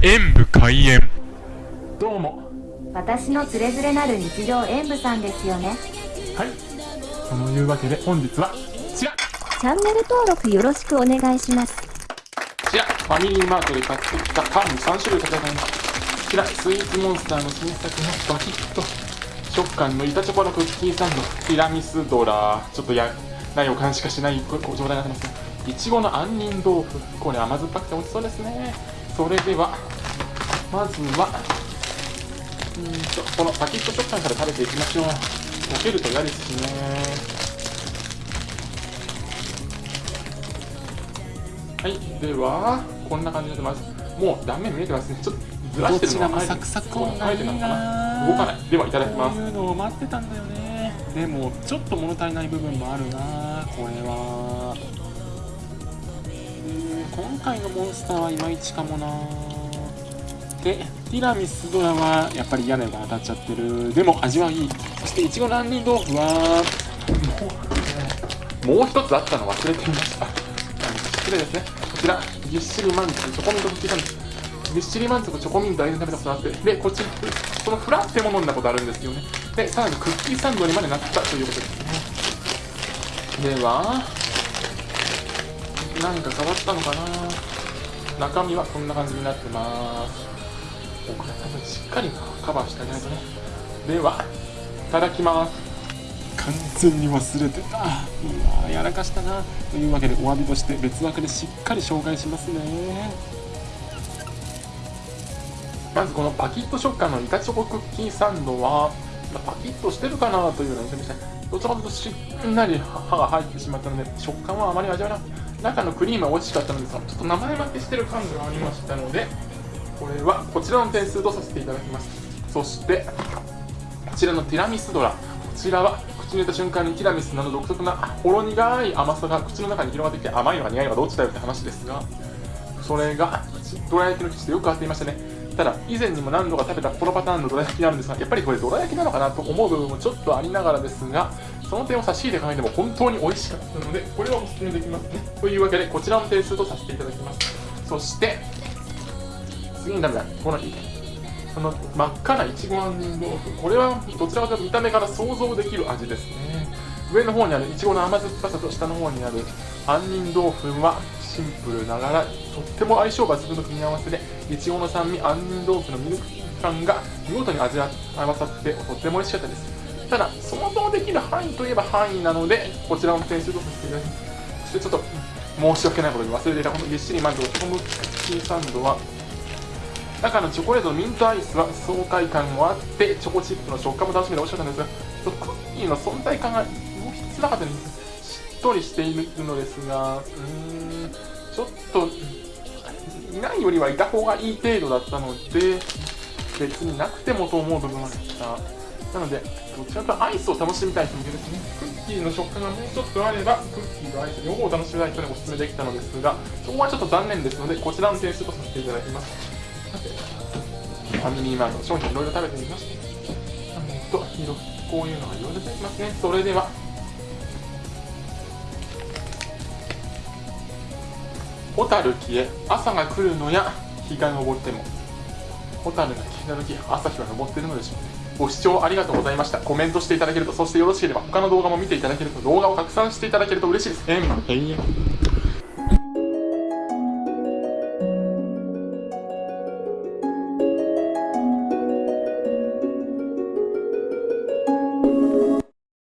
演武開演。どうも。私のつれづれなる日常演舞さんですよね。はい。そのいうわけで本日はこちら。チャンネル登録よろしくお願いします。こちら。ファミリーマートで買ってきたパン3種類かけてますこちら。スイーツモンスターの新作のバキッと食感の板チョコのクッキーサンド。ティラミスドラ。ちょっとやないお感しかしない状態になってますいちごの杏仁豆腐。これ甘酸っぱくて美味しそうですねそれではまずはうんとこのパキッと食感から食べていきましょう。溶けると嫌ですしね。はいではこんな感じでまずもう断面見えてますね。ちょっとずらしてるのはサクサクこう生えてるのかな。動かない。ではいただきます。こういうのを待ってたんだよね。でもちょっと物足りない部分もあるなこれは今回のモンスターはいまいちかもなでティラミスドラはやっぱり嫌な予感当たっちゃってる。でも味はいい。そしていちご杏仁豆腐はもう一つあったの忘れていました。失礼ですね。こちらぎっしり満足チョコミントクッキーサンドぎっしり満足チョコミント間に食べたことあって。でこっちこのフラッペも飲んだことあるんですよね。でさらにクッキーサンドにまでなったということですね。では何か変わったのかな？中身はこんな感じになってます。これ多分しっかりカバーしてあげないとね。ではいただきます。完全に忘れてた。うわやらかしたな。というわけでお詫びとして別枠でしっかり紹介しますね。まずこのパキッと食感の板チョコクッキーサンドはパキッとしてるかなというような印象でした。どちらかというとしんなり歯が入ってしまったので食感はあまり味わえなく中のクリームは美味しかったのですがちょっと名前負けしてる感がありましたのでこれはこちらの点数とさせていただきます。そしてこちらのティラミスドラ。こちらは口に入れた瞬間にティラミスなど独特なほろ苦い甘さが口の中に広がってきて甘いのか苦いのかどっちだよって話ですがそれがどら焼きの生地でよく合っていましたね。ただ以前にも何度か食べたこのパターンのどら焼きなんですがやっぱりこれどら焼きなのかなと思う部分もちょっとありながらですがその点を差し入れ考えても本当に美味しかったのでこれはおすすめできますね。というわけでこちらの点数とさせていただきます。そして次に食べたこのこの真っ赤ないちご杏仁豆腐これはどちらかというと見た目から想像できる味ですね。上の方にあるいちごの甘酸っぱさと下の方にある杏仁豆腐はシンプルながらとっても相性抜群の組み合わせでいちごの酸味杏仁豆腐のミルク感が見事に味わ合わさってとっても美味しかったです。ただ想像できる範囲といえば範囲なのでこちらの点数とさせていただきますそしてちょっと申し訳ないことに忘れていたこのぎっしりまずおチョコムッキーサンドは中のチョコレートのミントアイスは爽快感もあってチョコチップの食感も楽しめて美味しかったんですがクッキーの存在感がもうつらかったんですしっとりしているのですがうーんちょっといないよりはいた方がいい程度だったので別になくてもと思う部分がでした。なのでどちらかとアイスを楽しみたい人向けですね。クッキーの食感がもうちょっとあればクッキーとアイス両方楽しみたい人におすすめできたのですがそこはちょっと残念ですのでこちらの点数とさせていただきます。さてファミリーマート商品いろいろ食べてみました。えっと色こういうのがいろいろ出てきますね。それでは蛍消え朝が来るのや日が昇っても蛍が消えた時朝日は昇っているのでしょうね。ご視聴ありがとうございましたコメントしていただけるとそしてよろしければ他の動画も見ていただけると動画を拡散していただけると嬉しいです。えん